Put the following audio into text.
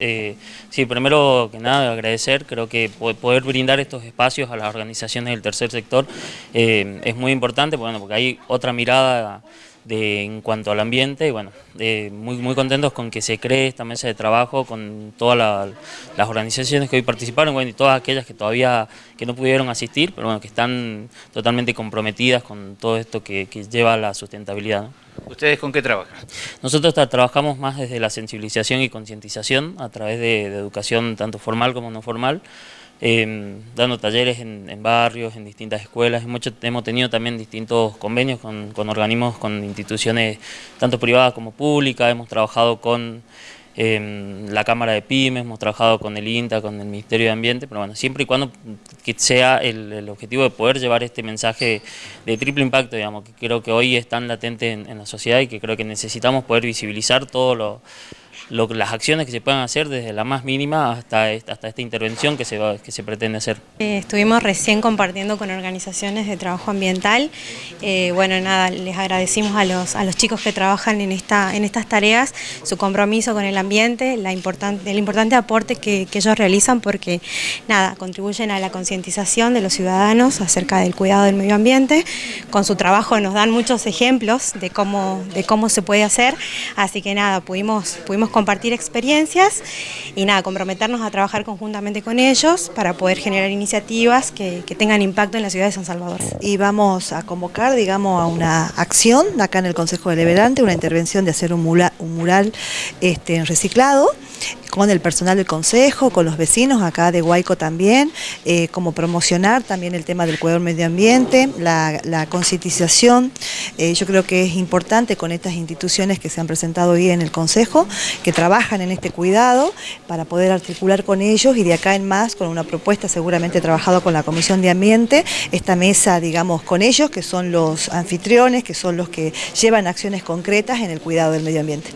Eh, sí, primero que nada agradecer, creo que poder brindar estos espacios a las organizaciones del tercer sector eh, es muy importante, bueno, porque hay otra mirada de, en cuanto al ambiente y bueno, eh, muy, muy contentos con que se cree esta mesa de trabajo con todas las organizaciones que hoy participaron bueno, y todas aquellas que todavía que no pudieron asistir, pero bueno, que están totalmente comprometidas con todo esto que, lleva a la sustentabilidad. ¿Ustedes con qué trabajan? Nosotros trabajamos más desde la sensibilización y concientización a través de, educación tanto formal como no formal, em, dando talleres en, barrios, en distintas escuelas. Hemos, tenido también distintos convenios con, con organismos, con instituciones tanto privadas como públicas. Hemos trabajado con la Cámara de Pymes, hemos trabajado con el INTA, con el Ministerio de Ambiente, pero bueno, siempre y cuando que sea el, objetivo de poder llevar este mensaje de triple impacto, digamos, que creo que hoy es tan latente en, en la sociedad y que creo que necesitamos poder visibilizar todo lo las acciones que se puedan hacer desde la más mínima hasta, hasta esta intervención que se, que se pretende hacer. Eh, estuvimos recién compartiendo con organizaciones de trabajo ambiental. Eh, bueno, nada, les agradecimos a los, a los chicos que trabajan en, esta, en estas tareas su compromiso con el ambiente, la importante, el importante aporte que, que ellos realizan porque, nada, contribuyen a la concientización de los ciudadanos acerca del cuidado del medio ambiente. Con su trabajo nos dan muchos ejemplos de cómo, de cómo se puede hacer, así que nada, pudimos, pudimos compartir experiencias y nada, comprometernos a trabajar conjuntamente con ellos para poder generar iniciativas que, tengan impacto en la ciudad de San Salvador. Y vamos a convocar, digamos, a una acción acá en el Consejo Deliberante, una intervención de hacer un mural, este, reciclado con el personal del consejo, con los vecinos acá de Huayco también, eh, como promocionar también el tema del cuidado medio ambiente, la, concientización, eh, yo creo que es importante con estas instituciones que se han presentado hoy en el consejo, que trabajan en este cuidado, para poder articular con ellos y de acá en más, con una propuesta seguramente trabajado con la Comisión de Ambiente, esta mesa, digamos, con ellos, que son los anfitriones, que son los que llevan acciones concretas en el cuidado del medio ambiente.